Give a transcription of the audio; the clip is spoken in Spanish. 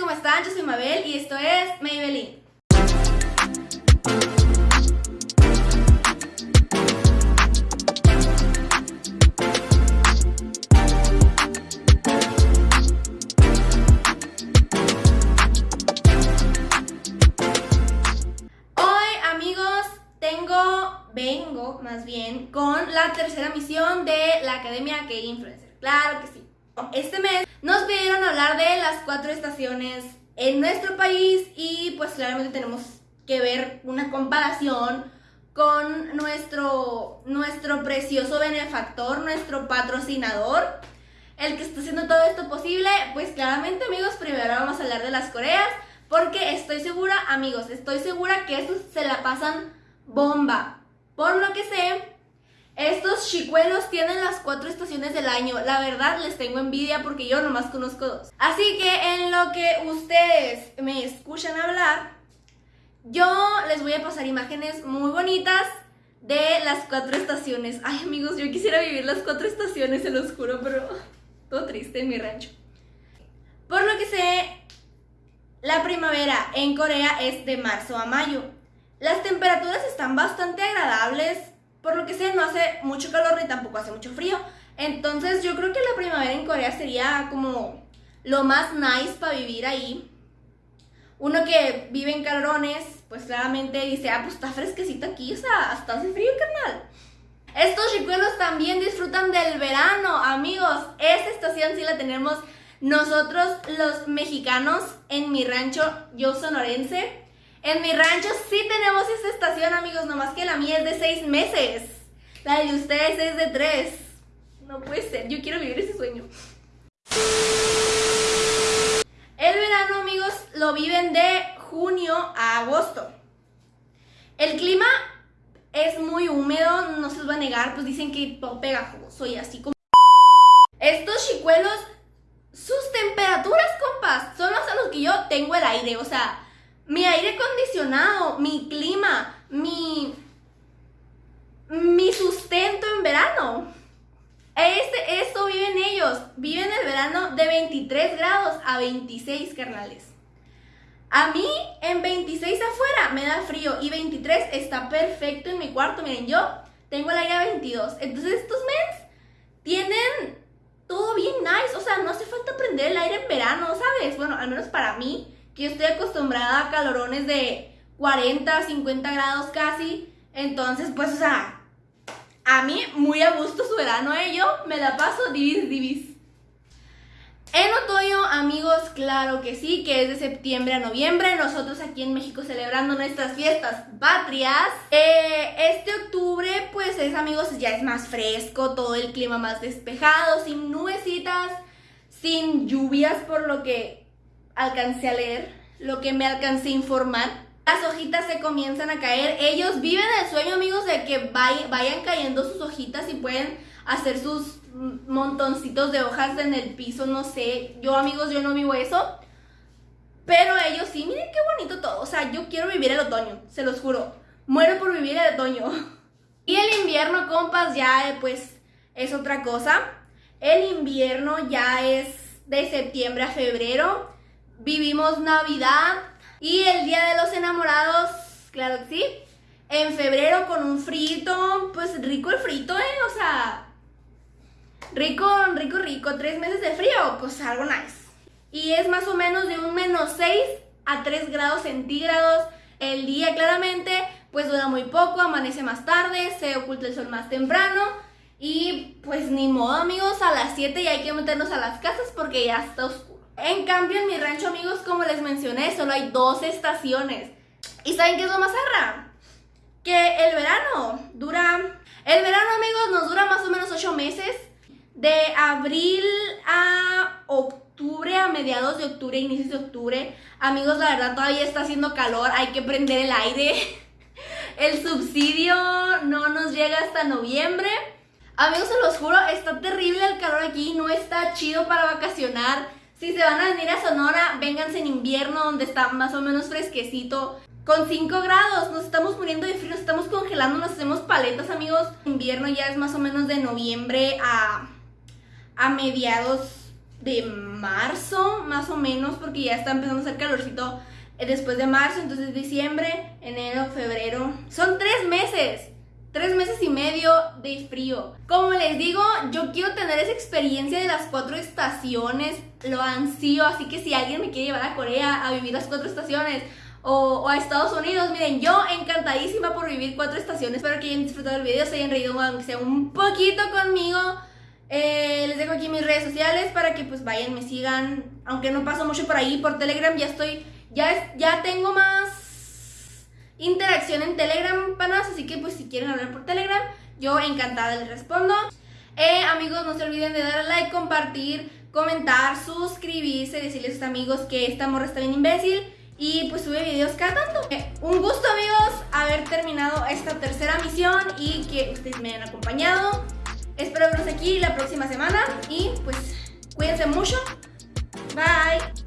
¿cómo están? Yo soy Mabel y esto es Maybelline. Hoy, amigos, tengo, vengo más bien, con la tercera misión de la Academia K-Influencer. Claro que sí. Este mes nos pidieron hablar de las cuatro estaciones en nuestro país y pues claramente tenemos que ver una comparación con nuestro, nuestro precioso benefactor, nuestro patrocinador, el que está haciendo todo esto posible. Pues claramente amigos, primero vamos a hablar de las Coreas, porque estoy segura, amigos, estoy segura que estos se la pasan bomba. Por lo que sé, estos chicuelos tienen las cuatro estaciones del año. La verdad les tengo envidia porque yo nomás conozco dos. Así que en lo que ustedes me escuchan hablar, yo les voy a pasar imágenes muy bonitas de las cuatro estaciones. Ay amigos, yo quisiera vivir las cuatro estaciones, se los juro, pero todo triste en mi rancho. Por lo que sé, la primavera en Corea es de marzo a mayo. Las temperaturas están bastante agradables, por lo que sé, no hace mucho calor ni tampoco hace mucho frío. Entonces yo creo que la primavera en Corea sería como lo más nice para vivir ahí. Uno que vive en calorones, pues claramente dice, ah, pues está fresquecito aquí, o sea, hasta hace frío, carnal. Estos chicuelos también disfrutan del verano, amigos. Esta estación sí la tenemos nosotros los mexicanos en mi rancho, yo sonorense. En mi rancho sí tenemos esa estación, amigos, nomás que la mía es de seis meses. La de ustedes es de tres. No puede ser, yo quiero vivir ese sueño. El verano, amigos, lo viven de junio a agosto. El clima es muy húmedo, no se los voy a negar, pues dicen que pegajoso y así como... Estos chicuelos, sus temperaturas, compas, son los a los que yo tengo el aire, o sea mi aire acondicionado, mi clima, mi, mi sustento en verano. Este, esto viven ellos. Viven el verano de 23 grados a 26, carnales. A mí en 26 afuera me da frío y 23 está perfecto en mi cuarto. Miren, yo tengo el aire a 22. Entonces estos mens tienen todo bien nice. O sea, no hace falta prender el aire en verano, ¿sabes? Bueno, al menos para mí yo estoy acostumbrada a calorones de 40, 50 grados casi. Entonces, pues, o sea, a mí muy a gusto su verano, ¿eh? Yo me la paso divis, divis. En otoño, amigos, claro que sí, que es de septiembre a noviembre. Nosotros aquí en México celebrando nuestras fiestas patrias. Eh, este octubre, pues es, amigos, ya es más fresco, todo el clima más despejado, sin nubecitas, sin lluvias, por lo que alcancé a leer, lo que me alcancé a informar. Las hojitas se comienzan a caer. Ellos viven el sueño, amigos, de que vayan cayendo sus hojitas y pueden hacer sus montoncitos de hojas en el piso, no sé. Yo, amigos, yo no vivo eso. Pero ellos sí, miren qué bonito todo. O sea, yo quiero vivir el otoño, se los juro. Muero por vivir el otoño. Y el invierno, compas, ya pues es otra cosa. El invierno ya es de septiembre a febrero vivimos Navidad y el Día de los Enamorados, claro que sí, en febrero con un frito, pues rico el frito, ¿eh? O sea, rico, rico, rico, tres meses de frío, pues algo nice. Y es más o menos de un menos 6 a 3 grados centígrados. El día claramente, pues dura muy poco, amanece más tarde, se oculta el sol más temprano. Y pues ni modo amigos, a las 7 ya hay que meternos a las casas porque ya está. En cambio, en mi rancho, amigos, como les mencioné, solo hay dos estaciones. ¿Y saben qué es lo más arra? Que el verano dura... El verano, amigos, nos dura más o menos ocho meses. De abril a octubre, a mediados de octubre, inicios de octubre. Amigos, la verdad todavía está haciendo calor, hay que prender el aire. El subsidio no nos llega hasta noviembre. Amigos, se los juro, está terrible el calor aquí, no está chido para vacacionar. Si se van a venir a Sonora, vénganse en invierno donde está más o menos fresquecito. Con 5 grados, nos estamos muriendo de frío, nos estamos congelando, nos hacemos paletas, amigos. Invierno ya es más o menos de noviembre a, a mediados de marzo, más o menos, porque ya está empezando a hacer calorcito eh, después de marzo, entonces diciembre, enero, febrero. Son tres meses. Tres meses medio de frío. Como les digo, yo quiero tener esa experiencia de las cuatro estaciones. Lo ansío, así que si alguien me quiere llevar a Corea a vivir las cuatro estaciones o, a Estados Unidos, miren, yo encantadísima por vivir cuatro estaciones. Espero que hayan disfrutado del video, se hayan reído aunque sea un poquito conmigo. Eh, les dejo aquí mis redes sociales para que pues vayan, me sigan. Aunque no paso mucho por ahí, por Telegram ya estoy, ya, ya tengo más interacción en Telegram, panas. Así que pues si quieren hablar por Telegram, yo encantada les respondo. Eh, amigos, no se olviden de darle like, compartir, comentar, suscribirse, decirles a sus amigos que esta morra está bien imbécil. Y pues sube videos cada tanto. Eh, un gusto amigos haber terminado esta tercera misión y que ustedes me hayan acompañado. Espero verlos aquí la próxima semana y pues cuídense mucho. Bye.